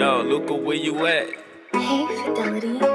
Yo, Luca, where you at? Hey, Fidelity.